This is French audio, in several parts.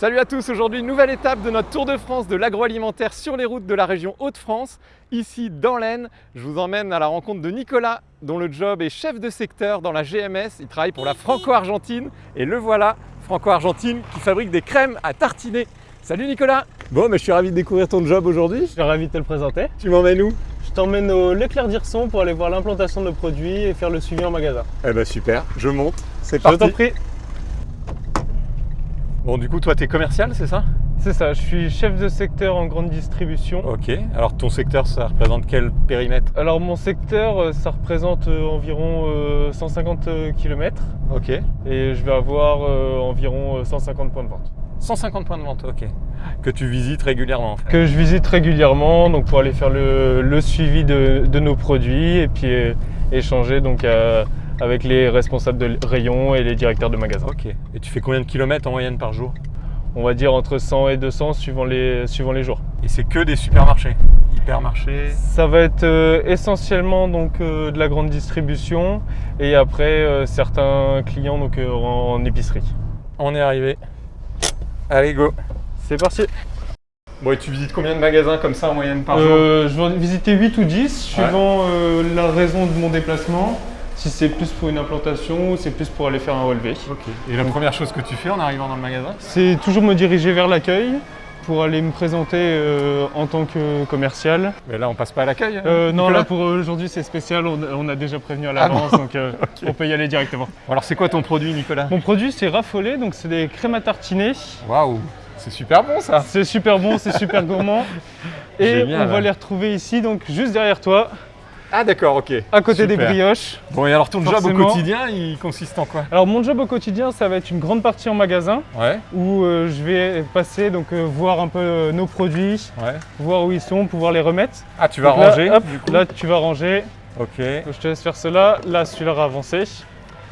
Salut à tous, aujourd'hui nouvelle étape de notre Tour de France de l'agroalimentaire sur les routes de la région Hauts-de-France. Ici dans l'Aisne, je vous emmène à la rencontre de Nicolas dont le job est chef de secteur dans la GMS. Il travaille pour la Franco-Argentine et le voilà, Franco-Argentine qui fabrique des crèmes à tartiner. Salut Nicolas Bon, mais je suis ravi de découvrir ton job aujourd'hui. Je suis ravi de te le présenter. Tu m'emmènes où? Je t'emmène au Leclerc d'Irson pour aller voir l'implantation de nos produits et faire le suivi en magasin. Eh ben super, je monte, c'est Je parti t'en prie. Bon du coup toi tu es commercial c'est ça? C'est ça, je suis chef de secteur en grande distribution. Ok, alors ton secteur ça représente quel périmètre? Alors mon secteur, euh, ça représente euh, environ euh, 150 km Ok. et je vais avoir euh, environ euh, 150 points de vente. 150 points de vente, ok. Que tu visites régulièrement en fait. Que je visite régulièrement donc pour aller faire le, le suivi de, de nos produits et puis euh, échanger donc euh, avec les responsables de rayon et les directeurs de magasins. Ok. Et tu fais combien de kilomètres en moyenne par jour? On va dire entre 100 et 200 suivant les, suivant les jours. Et c'est que des supermarchés? Hypermarchés? Ça va être euh, essentiellement donc euh, de la grande distribution et après euh, certains clients donc en, en épicerie. On est arrivé. Allez go C'est parti. Bon et tu visites combien de magasins comme ça en moyenne par jour? Euh, je vais visiter 8 ou 10 suivant euh, la raison de mon déplacement. Si c'est plus pour une implantation ou c'est plus pour aller faire un relevé. Et la première chose que tu fais en arrivant dans le magasin C'est toujours me diriger vers l'accueil pour aller me présenter euh, en tant que commercial. Mais là on passe pas à l'accueil hein, Euh, non, là pour aujourd'hui c'est spécial, on, on a déjà prévenu à Ah bon l'avance donc euh, on peut y aller directement. Alors c'est quoi ton produit Nicolas? Mon produit c'est raffolé, donc c'est des crèmes à tartiner. Waouh C'est super bon ça C'est super bon, c'est super gourmand. Et Génial. on va les retrouver ici, donc juste derrière toi, Ah d'accord, ok. à côté des brioches. Bon et alors ton job au quotidien il consiste en quoi? Alors mon job au quotidien, ça va être une grande partie en magasin Ouais, où euh, je vais passer, donc euh, voir un peu euh, nos produits, ouais. voir où ils sont, pouvoir les remettre. Ah tu vas Donc là, ranger hop, du coup Là tu vas ranger, Ok. je te laisse faire cela. Là celui-là va avancer.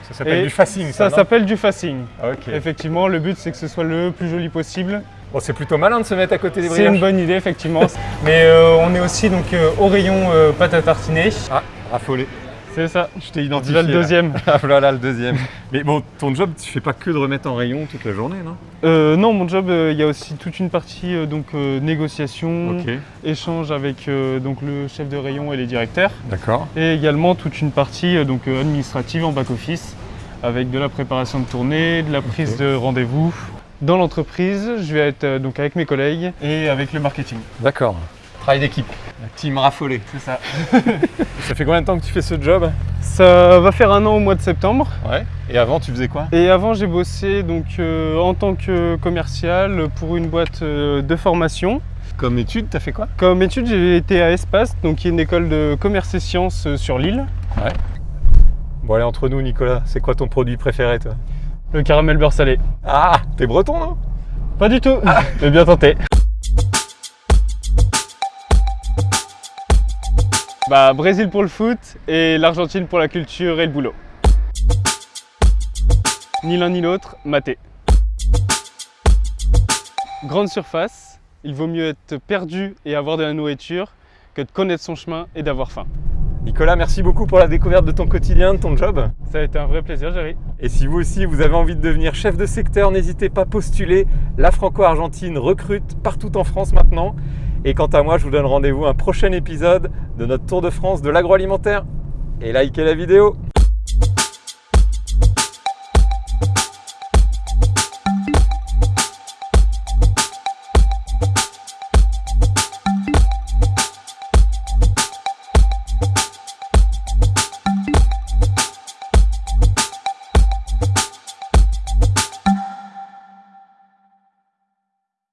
Ça s'appelle du facing ça, Ça s'appelle du facing. Ok. Effectivement, le but c'est que ce soit le plus joli possible. Bon c'est plutôt malin de se mettre à côté des C'est une brioches. bonne idée effectivement. Mais euh, on est aussi donc euh, au rayon euh, pâte à tartiner. Ah, raffolé. C'est ça. Je t'ai identifié. Là le deuxième. Ah voilà le deuxième. Mais bon, ton job, tu fais pas que de remettre en rayon toute la journée, non? Euh, non, mon job, euh, il y a aussi toute une partie euh, donc euh, négociation, échange avec euh, donc le chef de rayon et les directeurs, d'accord. et également toute une partie euh, donc euh, administrative en back office avec de la préparation de tournée, de la prise de rendez-vous. Dans l'entreprise, je vais être euh, donc avec mes collègues et avec le marketing. D'accord. Travail d'équipe. La team raffolée. C'est ça. Ça fait combien de temps que tu fais ce job? Ça va faire un an au mois de septembre. Ouais. Et avant, tu faisais quoi? Et avant, j'ai bossé donc euh, en tant que commercial pour une boîte euh, de formation. Comme étude, t'as fait quoi? Comme étude, j'ai été à Espace, donc qui est une école de commerce et sciences sur l'île. Bon allez, entre nous, Nicolas, c'est quoi ton produit préféré, toi? Le caramel beurre salé. Ah, t'es breton, non? Pas du tout, mais bien tenté. Bah, Brésil pour le foot et l'Argentine pour la culture et le boulot. Ni l'un ni l'autre, maté. Grande surface, il vaut mieux être perdu et avoir de la nourriture que de connaître son chemin et d'avoir faim. Nicolas, merci beaucoup pour la découverte de ton quotidien, de ton job. Ça a été un vrai plaisir, Jerry. Et si vous aussi, vous avez envie de devenir chef de secteur, n'hésitez pas à postuler. La Franco-Argentine recrute partout en France maintenant. Et quant à moi, je vous donne rendez-vous à un prochain épisode de notre Tour de France de l'agroalimentaire. Et likez la vidéo